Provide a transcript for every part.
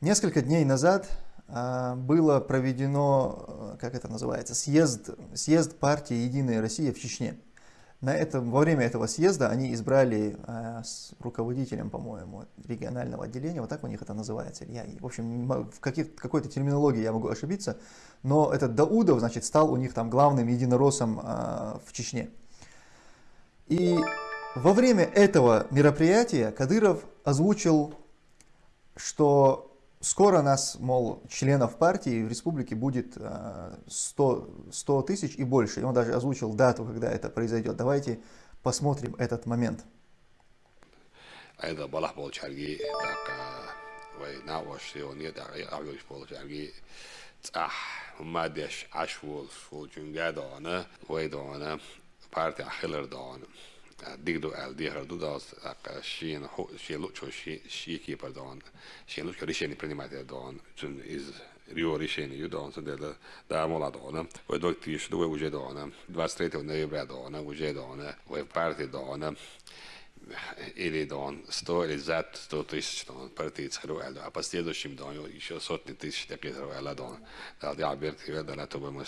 Несколько дней назад а, было проведено, как это называется, съезд, съезд партии «Единая Россия» в Чечне. На этом, во время этого съезда они избрали э, с руководителем, по-моему, регионального отделения, вот так у них это называется. Я, в общем, в какой-то терминологии я могу ошибиться, но этот Даудов, значит, стал у них там главным единороссом э, в Чечне. И во время этого мероприятия Кадыров озвучил, что Скоро нас, мол, членов партии в республике будет 100, э, 100 тысяч и больше. И он даже озвучил дату, когда это произойдет. Давайте посмотрим этот момент. Digdo el diher dudas ak shin shin lu cho shi shi ki par don shin lu ri shin primate don chun is rio ri shin yu don so de da mola don o do ti shu do uje don 23 ноября don uje don o parti don или don 100 или за 100 тысяч don партии цару эль а последующим don еще сотни тысяч таких эль don да я берти да на то бы мы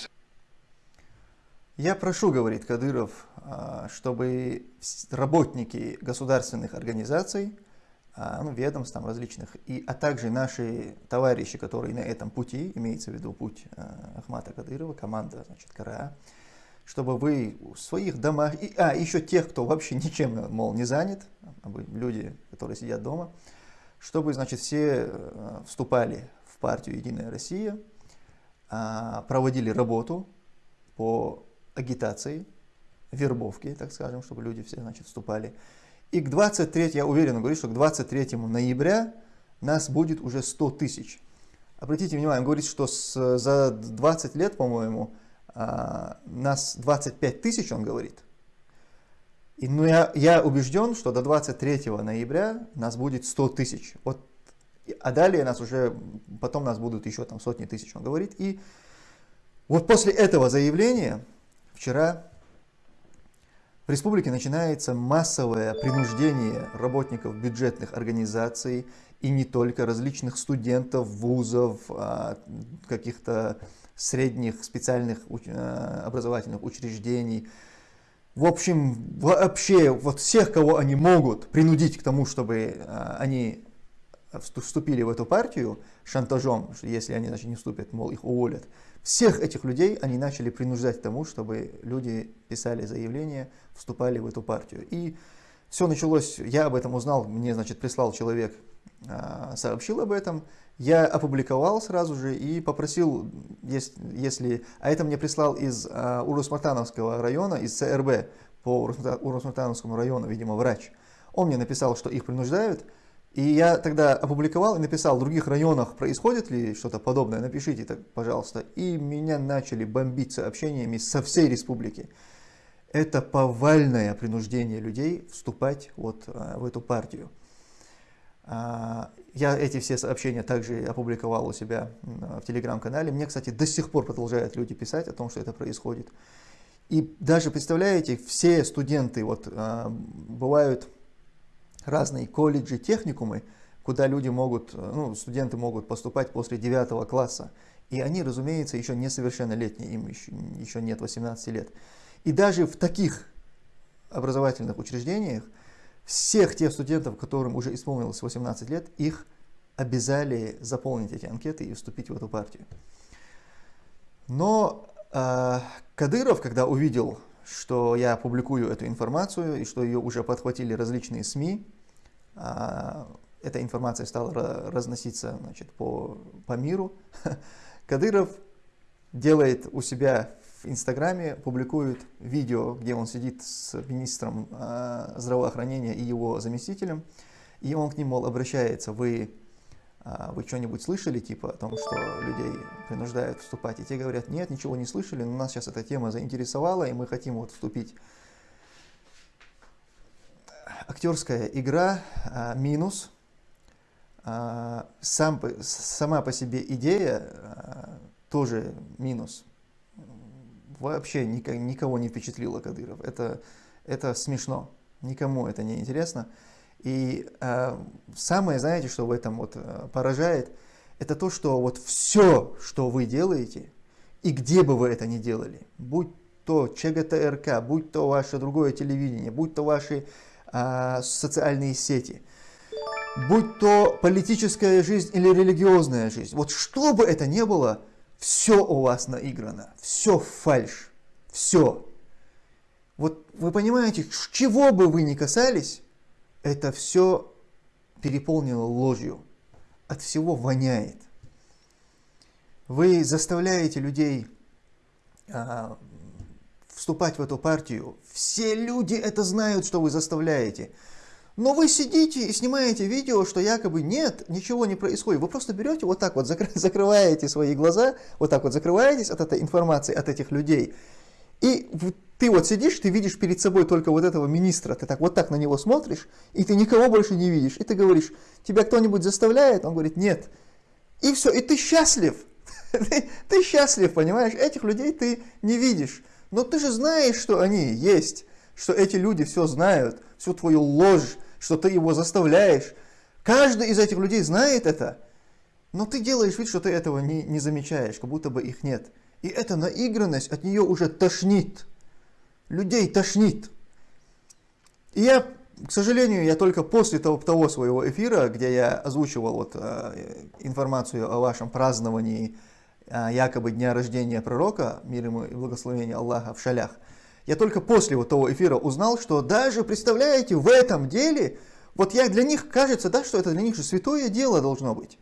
я прошу, говорит Кадыров, а, чтобы работники государственных организаций, а, ну, ведомств там различных, и, а также наши товарищи, которые на этом пути, имеется в виду путь а, Ахмата Кадырова, команда, значит, КРА, чтобы вы в своих домах, и, а, еще тех, кто вообще ничем, мол, не занят, люди, которые сидят дома, чтобы, значит, все вступали в партию «Единая Россия», проводили работу по агитации, вербовки, так скажем, чтобы люди все, значит, вступали. И к 23, я уверенно говорю, что к 23 ноября нас будет уже 100 тысяч. Обратите внимание, он говорит, что с, за 20 лет, по-моему, а, нас 25 тысяч, он говорит. И, ну, я, я убежден, что до 23 ноября нас будет 100 тысяч. Вот, а далее нас уже, потом нас будут еще там сотни тысяч, он говорит. И вот после этого заявления Вчера в республике начинается массовое принуждение работников бюджетных организаций и не только различных студентов, вузов, а, каких-то средних специальных а, образовательных учреждений. В общем, вообще вот всех, кого они могут принудить к тому, чтобы а, они вступили в эту партию шантажом, что если они значит, не вступят, мол, их уволят. Всех этих людей они начали принуждать к тому, чтобы люди писали заявления, вступали в эту партию. И все началось, я об этом узнал, мне, значит, прислал человек, а, сообщил об этом, я опубликовал сразу же и попросил, если, а это мне прислал из а, Урус-Мартановского района, из ЦРБ по Урус-Мартановскому району, видимо, врач. Он мне написал, что их принуждают, и я тогда опубликовал и написал, в других районах происходит ли что-то подобное, напишите так, пожалуйста. И меня начали бомбить сообщениями со всей республики. Это повальное принуждение людей вступать вот а, в эту партию. А, я эти все сообщения также опубликовал у себя в телеграм-канале. Мне, кстати, до сих пор продолжают люди писать о том, что это происходит. И даже, представляете, все студенты, вот а, бывают разные колледжи, техникумы, куда люди могут, ну, студенты могут поступать после 9 класса. И они, разумеется, еще несовершеннолетние, им еще, еще нет 18 лет. И даже в таких образовательных учреждениях всех тех студентов, которым уже исполнилось 18 лет, их обязали заполнить эти анкеты и вступить в эту партию. Но э, Кадыров, когда увидел что я публикую эту информацию и что ее уже подхватили различные СМИ. А, эта информация стала разноситься значит, по, по миру. Кадыров делает у себя в Инстаграме, публикует видео, где он сидит с министром а, здравоохранения и его заместителем. И он к ним, мол, обращается, вы а вы что-нибудь слышали, типа, о том, что людей принуждают вступать? И те говорят, нет, ничего не слышали, но нас сейчас эта тема заинтересовала, и мы хотим вот вступить. Актерская игра а, минус. А, сам, сама по себе идея а, тоже минус. Вообще никого не впечатлило Кадыров. Это, это смешно. Никому это не интересно. И самое, знаете, что в этом вот поражает, это то, что вот все, что вы делаете, и где бы вы это ни делали, будь то ЧГТРК, будь то ваше другое телевидение, будь то ваши социальные сети, будь то политическая жизнь или религиозная жизнь, вот что бы это ни было, все у вас наиграно, все фальш, все. Вот вы понимаете, чего бы вы ни касались, это все переполнено ложью, от всего воняет. Вы заставляете людей а, вступать в эту партию. Все люди это знают, что вы заставляете. Но вы сидите и снимаете видео, что якобы нет, ничего не происходит. Вы просто берете вот так вот, закрываете свои глаза, вот так вот закрываетесь от этой информации, от этих людей. И ты вот сидишь, ты видишь перед собой только вот этого министра, ты так вот так на него смотришь, и ты никого больше не видишь. И ты говоришь, тебя кто-нибудь заставляет? Он говорит, нет. И все, и ты счастлив. Ты, счастлив, понимаешь? Этих людей ты не видишь. Но ты же знаешь, что они есть, что эти люди все знают, всю твою ложь, что ты его заставляешь. Каждый из этих людей знает это, но ты делаешь вид, что ты этого не, не замечаешь, как будто бы их нет. И эта наигранность от нее уже тошнит. Людей тошнит. И я, к сожалению, я только после того, того своего эфира, где я озвучивал вот, э, информацию о вашем праздновании якобы дня рождения пророка, мир ему и благословение Аллаха в шалях, я только после вот того эфира узнал, что даже, представляете, в этом деле, вот я для них кажется, да, что это для них же святое дело должно быть.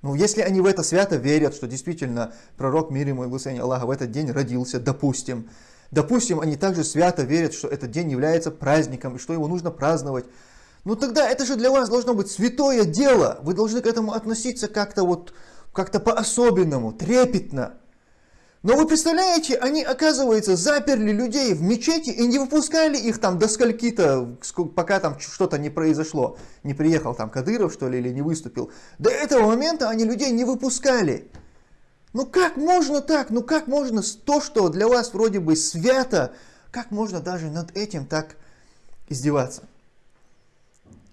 Ну, если они в это свято верят, что действительно пророк мир ему и благословение Аллаха в этот день родился, допустим, допустим, они также свято верят, что этот день является праздником и что его нужно праздновать, ну тогда это же для вас должно быть святое дело. Вы должны к этому относиться как-то вот, как-то по-особенному, трепетно. Но вы представляете, они, оказывается, заперли людей в мечети и не выпускали их там до скольки-то, пока там что-то не произошло. Не приехал там Кадыров, что ли, или не выступил. До этого момента они людей не выпускали. Ну как можно так? Ну как можно то, что для вас вроде бы свято, как можно даже над этим так издеваться?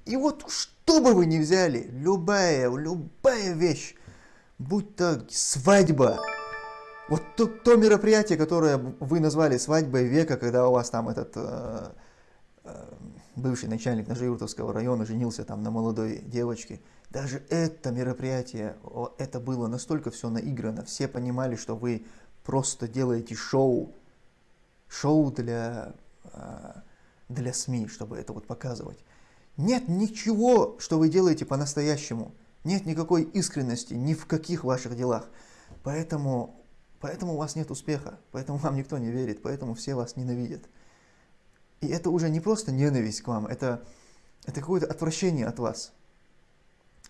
И вот что бы вы ни взяли, любая, любая вещь, будь то свадьба, вот то, то мероприятие, которое вы назвали свадьбой века, когда у вас там этот э, э, бывший начальник Нажиуртовского района женился там на молодой девочке, даже это мероприятие, это было настолько все наиграно, все понимали, что вы просто делаете шоу, шоу для, э, для СМИ, чтобы это вот показывать. Нет ничего, что вы делаете по-настоящему, нет никакой искренности ни в каких ваших делах. Поэтому Поэтому у вас нет успеха, поэтому вам никто не верит, поэтому все вас ненавидят. И это уже не просто ненависть к вам, это, это какое-то отвращение от вас.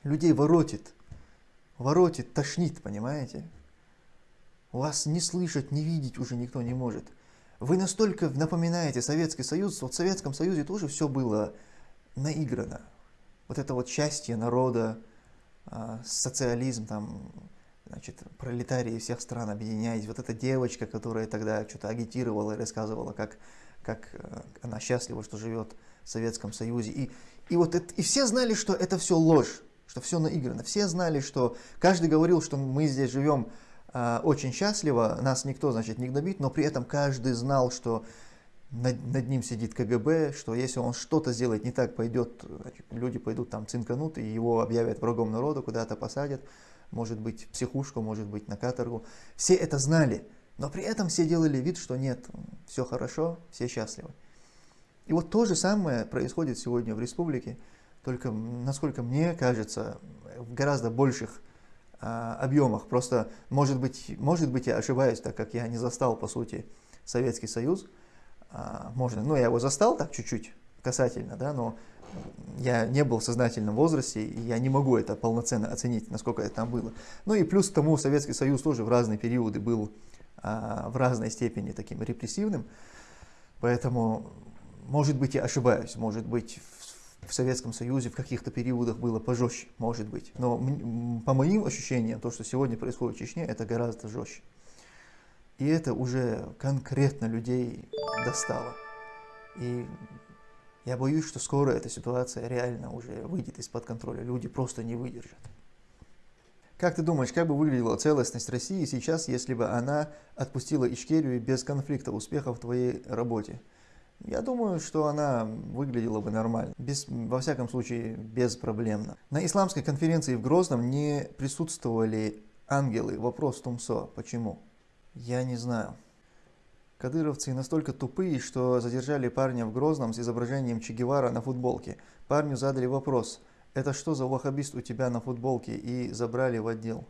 Людей воротит, воротит, тошнит, понимаете? Вас не слышать, не видеть уже никто не может. Вы настолько напоминаете Советский Союз, вот в Советском Союзе тоже все было наиграно. Вот это вот счастье народа, социализм, там, значит, пролетарии всех стран объединяйтесь. Вот эта девочка, которая тогда что-то агитировала и рассказывала, как, как э, она счастлива, что живет в Советском Союзе. И, и, вот это, и все знали, что это все ложь, что все наиграно. Все знали, что каждый говорил, что мы здесь живем э, очень счастливо, нас никто, значит, не гнобит, но при этом каждый знал, что над, над ним сидит КГБ, что если он что-то сделает не так, пойдет, люди пойдут там цинканут, и его объявят врагом народа, куда-то посадят может быть психушку, может быть на каторгу. Все это знали, но при этом все делали вид, что нет, все хорошо, все счастливы. И вот то же самое происходит сегодня в республике, только, насколько мне кажется, в гораздо больших а, объемах. Просто, может быть, может быть, я ошибаюсь, так как я не застал, по сути, Советский Союз. А, можно, ну, я его застал так чуть-чуть касательно, да, но я не был в сознательном возрасте, и я не могу это полноценно оценить, насколько это там было. Ну и плюс к тому Советский Союз тоже в разные периоды был а, в разной степени таким репрессивным, поэтому, может быть, я ошибаюсь, может быть, в, в Советском Союзе в каких-то периодах было пожестче, может быть. Но по моим ощущениям, то, что сегодня происходит в Чечне, это гораздо жестче. И это уже конкретно людей достало. И я боюсь, что скоро эта ситуация реально уже выйдет из-под контроля. Люди просто не выдержат. Как ты думаешь, как бы выглядела целостность России сейчас, если бы она отпустила Ичкерию без конфликта, успехов в твоей работе? Я думаю, что она выглядела бы нормально, без, во всяком случае безпроблемно. На исламской конференции в Грозном не присутствовали ангелы. Вопрос Тумсо. Почему? Я не знаю. Кадыровцы настолько тупые, что задержали парня в Грозном с изображением Че Гевара на футболке. Парню задали вопрос, это что за ваххабист у тебя на футболке, и забрали в отдел.